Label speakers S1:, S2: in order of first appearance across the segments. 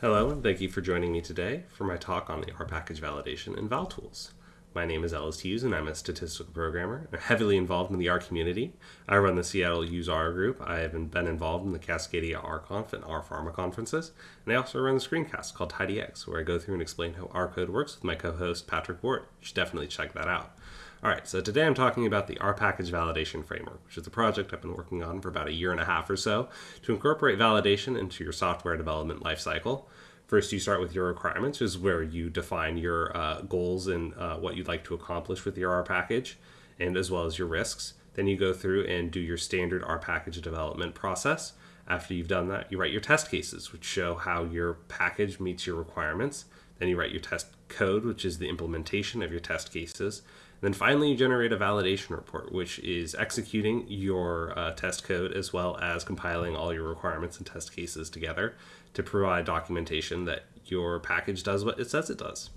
S1: Hello, and thank you for joining me today for my talk on the R package validation in ValTools. My name is Ellis Hughes, and I'm a statistical programmer. I'm heavily involved in the R community. I run the Seattle Use R group. I have been involved in the Cascadia RConf and R Pharma conferences, and I also run the screencast called TidyX, where I go through and explain how R code works with my co-host Patrick Ward. You should definitely check that out. All right, so today I'm talking about the R package validation framework, which is a project I've been working on for about a year and a half or so to incorporate validation into your software development lifecycle. First, you start with your requirements, which is where you define your uh, goals and uh, what you'd like to accomplish with your R package, and as well as your risks. Then you go through and do your standard R package development process. After you've done that, you write your test cases, which show how your package meets your requirements. Then you write your test code, which is the implementation of your test cases. Then finally, you generate a validation report, which is executing your uh, test code as well as compiling all your requirements and test cases together to provide documentation that your package does what it says it does.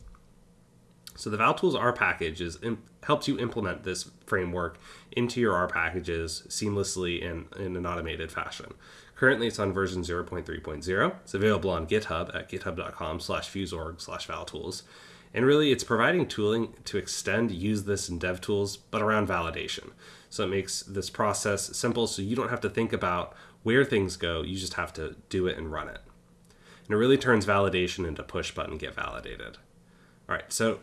S1: So the ValTools R package is helps you implement this framework into your R packages seamlessly and in an automated fashion. Currently, it's on version 0.3.0. It's available on GitHub at github.com slash phuse-org slash valtools. And really, it's providing tooling to extend usethis in DevTools, but around validation. So it makes this process simple so you don't have to think about where things go, you just have to do it and run it. And it really turns validation into push button get validated. All right, so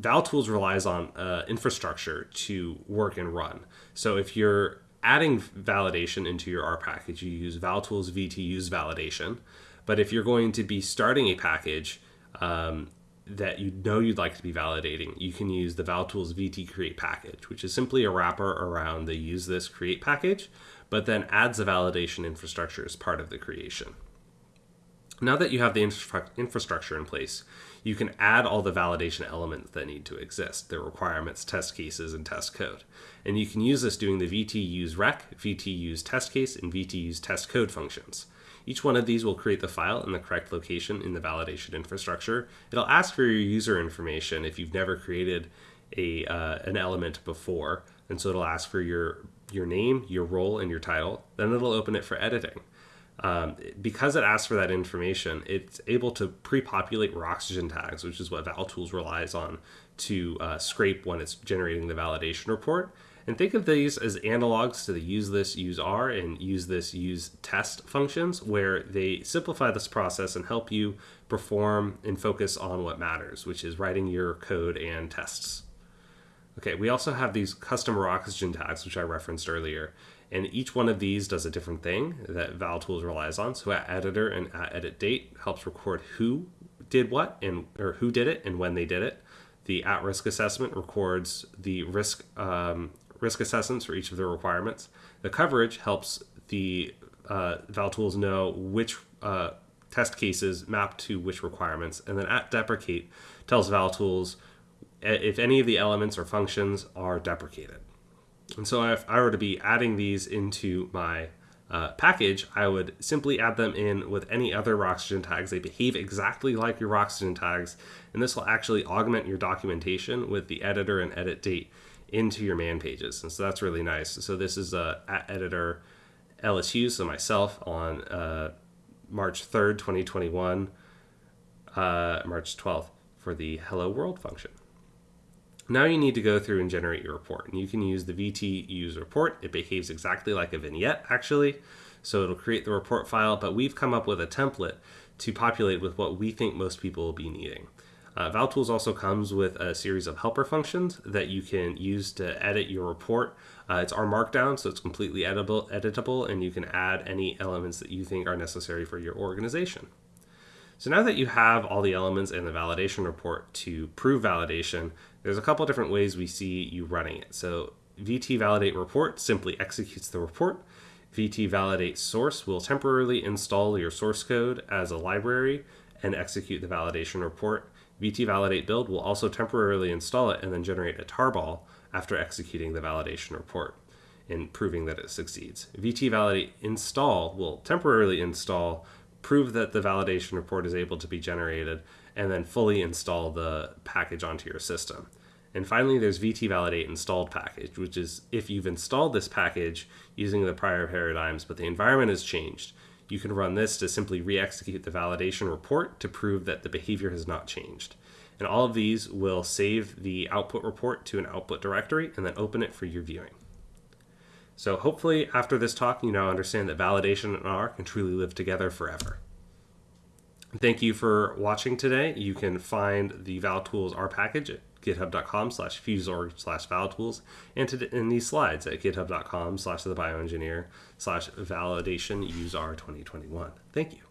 S1: ValTools relies on uh, infrastructure to work and run. So if you're adding validation into your R package, you use ValTools VT use validation. But if you're going to be starting a package, um, that you know you'd like to be validating, you can use the ValTools VT Create package, which is simply a wrapper around the usethis create package, but then adds the validation infrastructure as part of the creation. Now that you have the infra infrastructure in place, you can add all the validation elements that need to exist, the requirements, test cases, and test code. And you can use this doing the VT use rec, VT use test case, and VT use test code functions. Each one of these will create the file in the correct location in the validation infrastructure. It'll ask for your user information if you've never created a, uh, an element before. And so it'll ask for your, your name, your role, and your title. Then it'll open it for editing. Um, because it asks for that information, it's able to pre-populate Roxygen tags, which is what ValTools relies on to uh, scrape when it's generating the validation report. And think of these as analogs to the usethis, use R, and usethis, use test functions, where they simplify this process and help you perform and focus on what matters, which is writing your code and tests. Okay, we also have these custom Roxygen tags, which I referenced earlier. And each one of these does a different thing that ValTools relies on. So at editor and at edit date helps record who did what and or who did it and when they did it. The at risk assessment records the risk um, risk assessments for each of the requirements. The coverage helps the uh, ValTools know which uh, test cases map to which requirements. And then at deprecate tells ValTools if any of the elements or functions are deprecated. And so if I were to be adding these into my uh, package, I would simply add them in with any other Roxygen tags. They behave exactly like your Roxygen tags, and this will actually augment your documentation with the editor and edit date into your man pages. And so that's really nice. So this is uh, editor LSU, so myself on uh, March 3rd, 2021, uh, March 12th for the hello world function. Now you need to go through and generate your report. And you can use the VT use report. It behaves exactly like a vignette, actually. So it'll create the report file, but we've come up with a template to populate with what we think most people will be needing. Uh, ValTools also comes with a series of helper functions that you can use to edit your report. Uh, it's R Markdown, so it's completely editable, editable, and you can add any elements that you think are necessary for your organization. So now that you have all the elements in the validation report to prove validation, there's a couple different ways we see you running it. So VT validate report simply executes the report. VT validate source will temporarily install your source code as a library and execute the validation report. VT validate build will also temporarily install it and then generate a tarball after executing the validation report and proving that it succeeds. VT validate install will temporarily install prove that the validation report is able to be generated, and then fully install the package onto your system. And finally, there's VT Validate installed package, which is if you've installed this package using the prior paradigms, but the environment has changed, You can run this to simply re execute the validation report to prove that the behavior has not changed. And all of these will save the output report to an output directory and then open it for your viewing. So hopefully after this talk, you now understand that validation and R can truly live together forever. Thank you for watching today. You can find the ValTools R package github.com slash phuse-org slash valtools and to, in these slides at github.com slash the bioengineer slash validation use R 2021. Thank you.